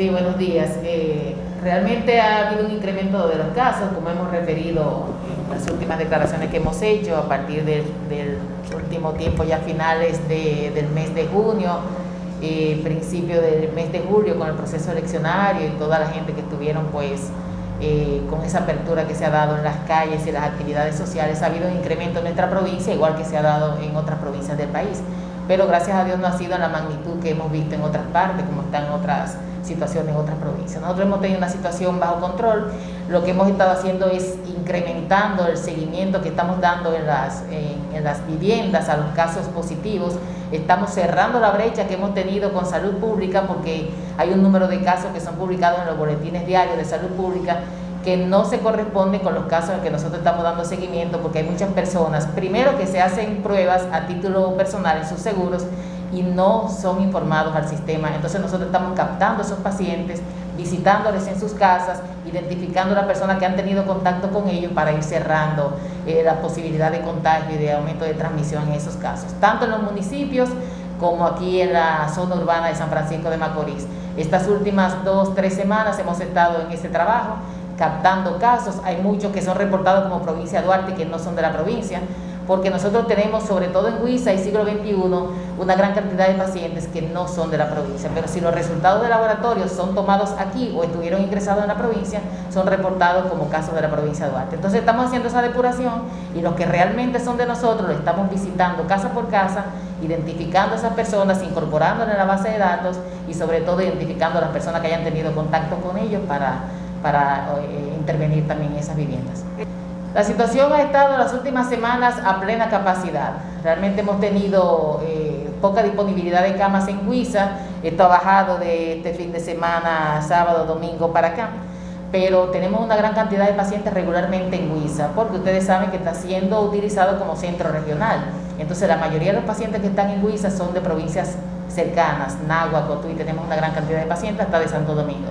Sí, buenos días. Eh, realmente ha habido un incremento de los casos, como hemos referido en las últimas declaraciones que hemos hecho a partir del, último tiempo, ya finales del mes de junio, eh, principio del mes de julio, con el proceso eleccionario y toda la gente que estuvieron pues eh, con esa apertura que se ha dado en las calles y las actividades sociales, ha habido un incremento en nuestra provincia, igual que se ha dado en otras provincias del país. Pero gracias a Dios no ha sido en la magnitud que hemos visto en otras partes, como están en otras situaciones en otras provincias. Nosotros hemos tenido una situación bajo control, lo que hemos estado haciendo es incrementando el seguimiento que estamos dando en las, en, las viviendas a los casos positivos, estamos cerrando la brecha que hemos tenido con salud pública porque hay un número de casos que son publicados en los boletines diarios de salud pública que no se corresponde con los casos en que nosotros estamos dando seguimiento porque hay muchas personas, primero que se hacen pruebas a título personal en sus seguros y no son informados al sistema. Entonces nosotros estamos captando a esos pacientes, visitándoles en sus casas, identificando a las personas que han tenido contacto con ellos para ir cerrando eh, la posibilidad de contagio y de aumento de transmisión en esos casos, tanto en los municipios como aquí en la zona urbana de San Francisco de Macorís. Estas últimas dos, tres semanas hemos estado en ese trabajo, captando casos, hay muchos que son reportados como provincia de Duarte que no son de la provincia, porque nosotros tenemos, sobre todo en Huiza y siglo XXI, una gran cantidad de pacientes que no son de la provincia, pero si los resultados de laboratorio son tomados aquí o estuvieron ingresados en la provincia, son reportados como casos de la provincia de Duarte. Entonces estamos haciendo esa depuración y los que realmente son de nosotros lo estamos visitando casa por casa, identificando a esas personas, incorporándolas en la base de datos y sobre todo identificando a las personas que hayan tenido contacto con ellos para, para eh, intervenir también en esas viviendas. La situación ha estado las últimas semanas a plena capacidad. Realmente hemos tenido eh, poca disponibilidad de camas en Huiza. Esto ha bajado de este fin de semana, sábado, domingo para acá. Pero tenemos una gran cantidad de pacientes regularmente en Huiza, porque ustedes saben que está siendo utilizado como centro regional. Entonces la mayoría de los pacientes que están en Huiza son de provincias cercanas, Nagua, Cotuí, tenemos una gran cantidad de pacientes hasta de Santo Domingo.